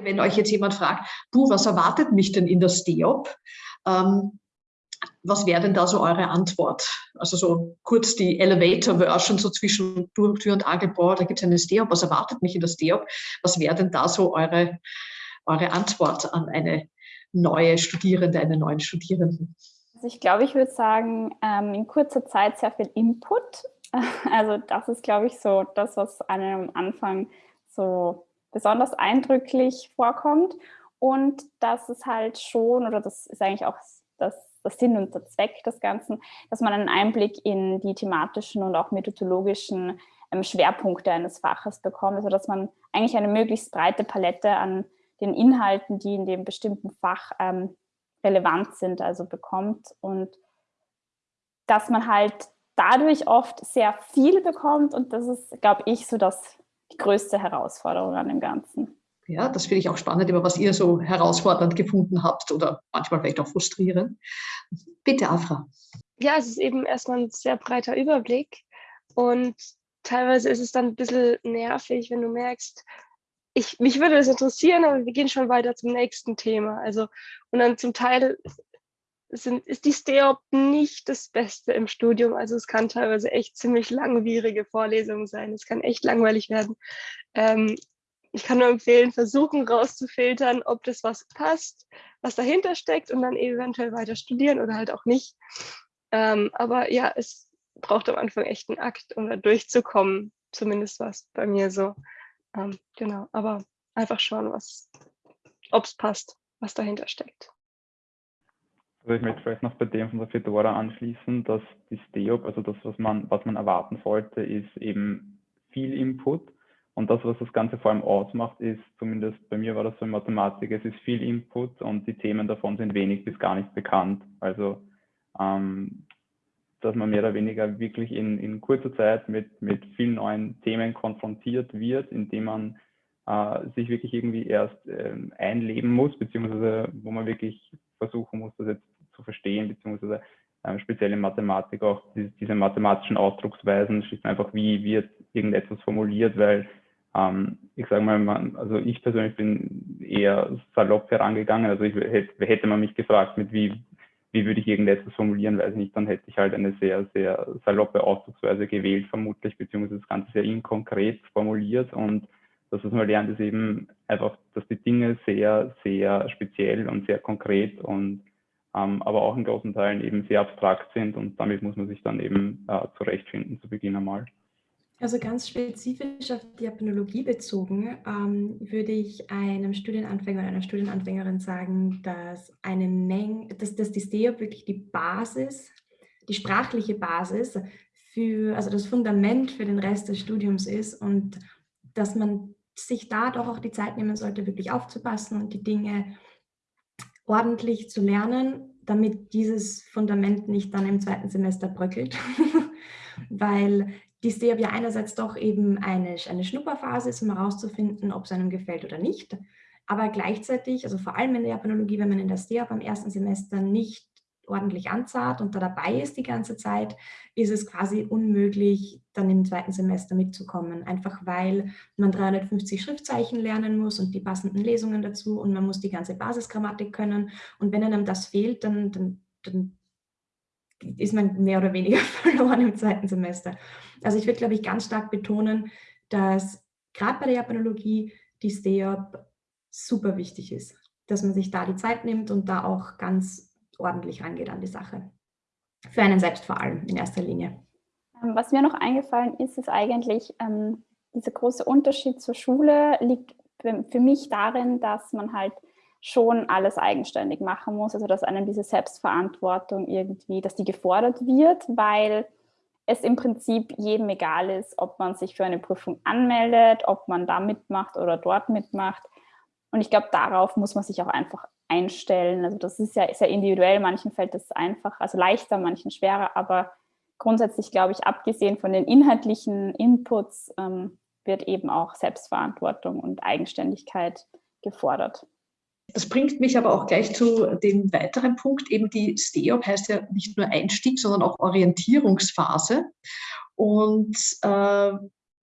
Wenn euch jetzt jemand fragt, du, was erwartet mich denn in der STEOP? Ähm, was wäre denn da so eure Antwort? Also so kurz die Elevator-Version, so zwischen Tür, und Angel, da gibt es eine STEOP, was erwartet mich in der STEOP? Was wäre denn da so eure, eure Antwort an eine neue Studierende, einen neuen Studierenden? Also ich glaube, ich würde sagen, ähm, in kurzer Zeit sehr viel Input. Also das ist, glaube ich, so das, was einem am Anfang so besonders eindrücklich vorkommt. Und das ist halt schon, oder das ist eigentlich auch das, das Sinn und der Zweck des Ganzen, dass man einen Einblick in die thematischen und auch methodologischen ähm, Schwerpunkte eines Faches bekommt, also dass man eigentlich eine möglichst breite Palette an den Inhalten, die in dem bestimmten Fach ähm, relevant sind, also bekommt und dass man halt dadurch oft sehr viel bekommt und das ist, glaube ich, so das die größte Herausforderung an dem Ganzen. Ja, das finde ich auch spannend, immer was ihr so herausfordernd gefunden habt oder manchmal vielleicht auch frustrierend. Bitte, Afra. Ja, es ist eben erstmal ein sehr breiter Überblick und teilweise ist es dann ein bisschen nervig, wenn du merkst, ich, mich würde das interessieren, aber wir gehen schon weiter zum nächsten Thema. Also, und dann zum Teil sind, ist die STEOP nicht das Beste im Studium. Also es kann teilweise echt ziemlich langwierige Vorlesungen sein. Es kann echt langweilig werden. Ähm, ich kann nur empfehlen, versuchen rauszufiltern, ob das was passt, was dahinter steckt und dann eventuell weiter studieren oder halt auch nicht. Ähm, aber ja, es braucht am Anfang echt einen Akt, um da durchzukommen. Zumindest war es bei mir so. Ähm, genau, aber einfach schauen, ob es passt, was dahinter steckt. Also ich möchte vielleicht noch bei dem von der Fedora anschließen, dass die STEOP, also das, was man, was man erwarten sollte, ist eben viel Input. Und das, was das Ganze vor allem ausmacht, ist, zumindest bei mir war das so in Mathematik, es ist viel Input und die Themen davon sind wenig bis gar nicht bekannt. Also ähm, dass man mehr oder weniger wirklich in, in kurzer Zeit mit, mit vielen neuen Themen konfrontiert wird, indem man äh, sich wirklich irgendwie erst äh, einleben muss, beziehungsweise wo man wirklich versuchen muss, das jetzt zu verstehen, beziehungsweise äh, speziell in Mathematik auch die, diese mathematischen Ausdrucksweisen, schlicht einfach, wie wird irgendetwas formuliert, weil ähm, ich sage mal, man, also ich persönlich bin eher salopp herangegangen, also ich, hätte, hätte man mich gefragt, mit wie wie würde ich irgendetwas formulieren, weiß ich nicht, dann hätte ich halt eine sehr, sehr saloppe Ausdrucksweise gewählt, vermutlich, beziehungsweise das Ganze sehr inkonkret formuliert. Und das, was man lernt, ist eben einfach, dass die Dinge sehr, sehr speziell und sehr konkret und ähm, aber auch in großen Teilen eben sehr abstrakt sind und damit muss man sich dann eben äh, zurechtfinden zu Beginn einmal. Also ganz spezifisch auf die Apnologie bezogen, ähm, würde ich einem Studienanfänger oder einer Studienanfängerin sagen, dass eine Menge, dass, dass die STEOP wirklich die Basis, die sprachliche Basis für, also das Fundament für den Rest des Studiums ist und dass man sich da doch auch die Zeit nehmen sollte, wirklich aufzupassen und die Dinge ordentlich zu lernen, damit dieses Fundament nicht dann im zweiten Semester bröckelt. Weil die STEAB ja einerseits doch eben eine, eine Schnupperphase ist, um herauszufinden, ob es einem gefällt oder nicht. Aber gleichzeitig, also vor allem in der Japanologie, wenn man in der STEAB am ersten Semester nicht ordentlich anzahlt und da dabei ist die ganze Zeit, ist es quasi unmöglich, dann im zweiten Semester mitzukommen. Einfach weil man 350 Schriftzeichen lernen muss und die passenden Lesungen dazu und man muss die ganze Basisgrammatik können. Und wenn einem das fehlt, dann, dann, dann ist man mehr oder weniger verloren im zweiten Semester. Also ich würde, glaube ich, ganz stark betonen, dass gerade bei der Japanologie die STEOP super wichtig ist, dass man sich da die Zeit nimmt und da auch ganz ordentlich rangeht an die Sache. Für einen selbst vor allem in erster Linie. Ähm, was mir noch eingefallen ist, ist eigentlich, ähm, dieser große Unterschied zur Schule liegt für mich darin, dass man halt schon alles eigenständig machen muss, also dass einem diese Selbstverantwortung irgendwie, dass die gefordert wird, weil es im Prinzip jedem egal ist, ob man sich für eine Prüfung anmeldet, ob man da mitmacht oder dort mitmacht. Und ich glaube, darauf muss man sich auch einfach einstellen. Also das ist ja sehr individuell, manchen fällt das einfach, also leichter, manchen schwerer, aber grundsätzlich glaube ich, abgesehen von den inhaltlichen Inputs, ähm, wird eben auch Selbstverantwortung und Eigenständigkeit gefordert. Das bringt mich aber auch gleich zu dem weiteren Punkt. Eben die STEOP heißt ja nicht nur Einstieg, sondern auch Orientierungsphase. Und äh,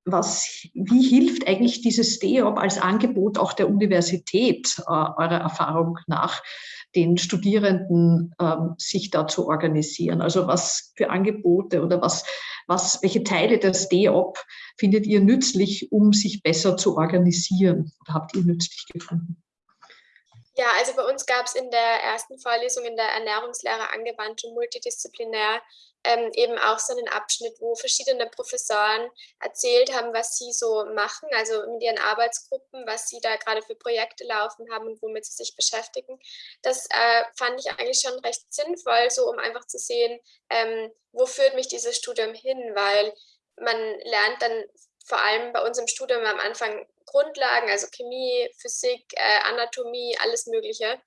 was, wie hilft eigentlich dieses DEOP als Angebot auch der Universität, äh, eurer Erfahrung nach, den Studierenden ähm, sich da zu organisieren? Also was für Angebote oder was, was, welche Teile des DEOP findet ihr nützlich, um sich besser zu organisieren? Oder habt ihr nützlich gefunden? Ja, also bei uns gab es in der ersten Vorlesung in der Ernährungslehre angewandt und multidisziplinär ähm, eben auch so einen Abschnitt, wo verschiedene Professoren erzählt haben, was sie so machen, also mit ihren Arbeitsgruppen, was sie da gerade für Projekte laufen haben und womit sie sich beschäftigen. Das äh, fand ich eigentlich schon recht sinnvoll, so um einfach zu sehen, ähm, wo führt mich dieses Studium hin, weil man lernt dann vor allem bei uns im Studium am Anfang Grundlagen, also Chemie, Physik, äh, Anatomie, alles Mögliche.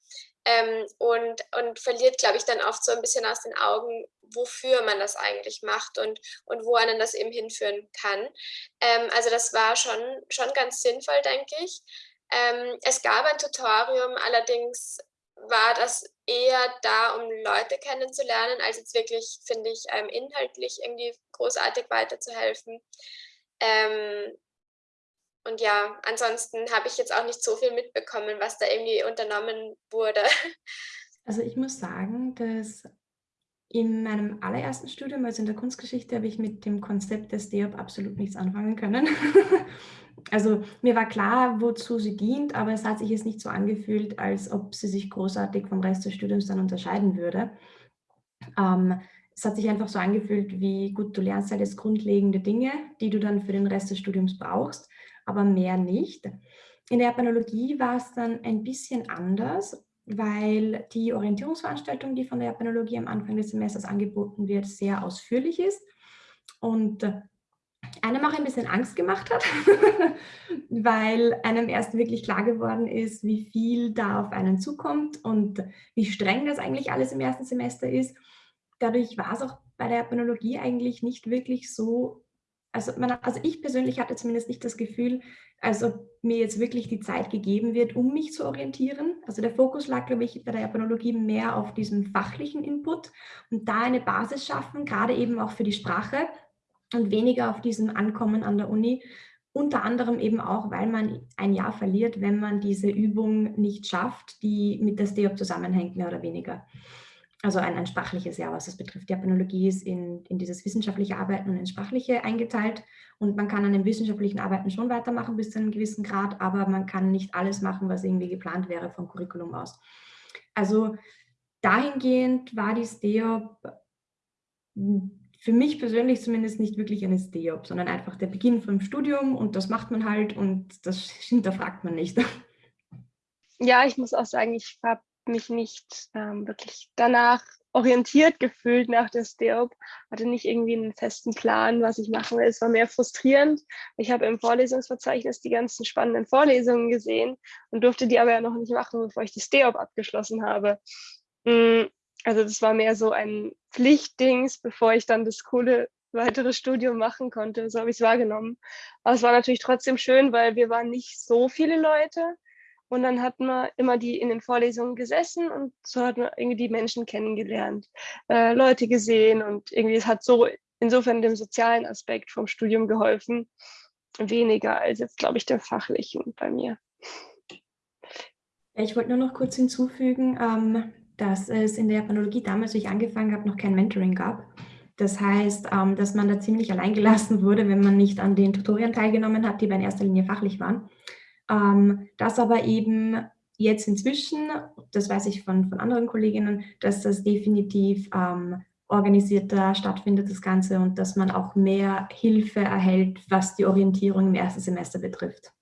Ähm, und, und verliert, glaube ich, dann oft so ein bisschen aus den Augen, wofür man das eigentlich macht und, und wo einen das eben hinführen kann. Ähm, also das war schon, schon ganz sinnvoll, denke ich. Ähm, es gab ein Tutorium, allerdings war das eher da, um Leute kennenzulernen, als jetzt wirklich, finde ich, ähm, inhaltlich irgendwie großartig weiterzuhelfen. Ähm, und ja, ansonsten habe ich jetzt auch nicht so viel mitbekommen, was da irgendwie unternommen wurde. Also ich muss sagen, dass in meinem allerersten Studium, also in der Kunstgeschichte, habe ich mit dem Konzept des DEOP absolut nichts anfangen können. also mir war klar, wozu sie dient, aber es hat sich jetzt nicht so angefühlt, als ob sie sich großartig vom Rest des Studiums dann unterscheiden würde. Ähm, es hat sich einfach so angefühlt, wie gut, du lernst halt jetzt grundlegende Dinge, die du dann für den Rest des Studiums brauchst, aber mehr nicht. In der Japanologie war es dann ein bisschen anders weil die Orientierungsveranstaltung, die von der Japanologie am Anfang des Semesters angeboten wird, sehr ausführlich ist und einem auch ein bisschen Angst gemacht hat, weil einem erst wirklich klar geworden ist, wie viel da auf einen zukommt und wie streng das eigentlich alles im ersten Semester ist. Dadurch war es auch bei der Japanologie eigentlich nicht wirklich so also, man, also ich persönlich hatte zumindest nicht das Gefühl, als ob mir jetzt wirklich die Zeit gegeben wird, um mich zu orientieren. Also der Fokus lag, glaube ich, bei der Japanologie mehr auf diesem fachlichen Input und da eine Basis schaffen, gerade eben auch für die Sprache und weniger auf diesem Ankommen an der Uni. Unter anderem eben auch, weil man ein Jahr verliert, wenn man diese Übung nicht schafft, die mit der STEOP zusammenhängt, mehr oder weniger also ein, ein sprachliches Jahr, was das betrifft. Die Japanologie ist in, in dieses wissenschaftliche Arbeiten und ins Sprachliche eingeteilt und man kann an den wissenschaftlichen Arbeiten schon weitermachen bis zu einem gewissen Grad, aber man kann nicht alles machen, was irgendwie geplant wäre vom Curriculum aus. Also dahingehend war die STEOP für mich persönlich zumindest nicht wirklich eine STEOP, sondern einfach der Beginn vom Studium und das macht man halt und das hinterfragt man nicht. Ja, ich muss auch sagen, ich habe mich nicht ähm, wirklich danach orientiert gefühlt nach der STEOP, hatte nicht irgendwie einen festen Plan, was ich machen will. Es war mehr frustrierend. Ich habe im Vorlesungsverzeichnis die ganzen spannenden Vorlesungen gesehen und durfte die aber ja noch nicht machen, bevor ich die STEOP abgeschlossen habe. Mm, also das war mehr so ein Pflichtdings, bevor ich dann das coole weitere Studium machen konnte. So habe ich es wahrgenommen. Aber es war natürlich trotzdem schön, weil wir waren nicht so viele Leute. Und dann hat man immer die in den Vorlesungen gesessen und so hat man irgendwie die Menschen kennengelernt, äh, Leute gesehen und irgendwie es hat so insofern dem sozialen Aspekt vom Studium geholfen, weniger als jetzt, glaube ich, der fachlichen bei mir. Ich wollte nur noch kurz hinzufügen, ähm, dass es in der Japanologie damals, als ich angefangen habe, noch kein Mentoring gab. Das heißt, ähm, dass man da ziemlich allein gelassen wurde, wenn man nicht an den Tutorien teilgenommen hat, die bei in erster Linie fachlich waren. Ähm, das aber eben jetzt inzwischen, das weiß ich von, von anderen Kolleginnen, dass das definitiv ähm, organisierter stattfindet, das Ganze, und dass man auch mehr Hilfe erhält, was die Orientierung im ersten Semester betrifft.